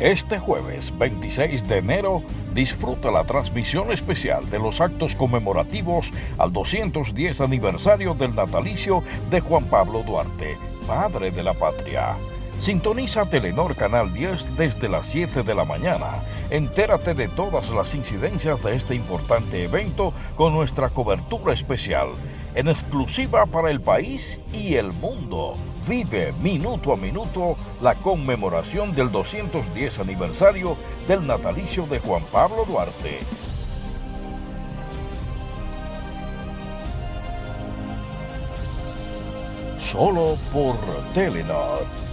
Este jueves 26 de enero disfruta la transmisión especial de los actos conmemorativos al 210 aniversario del natalicio de Juan Pablo Duarte, padre de la patria. Sintoniza Telenor Canal 10 desde las 7 de la mañana. Entérate de todas las incidencias de este importante evento con nuestra cobertura especial, en exclusiva para el país y el mundo. Vive minuto a minuto la conmemoración del 210 aniversario del natalicio de Juan Pablo Duarte. Solo por Telenor.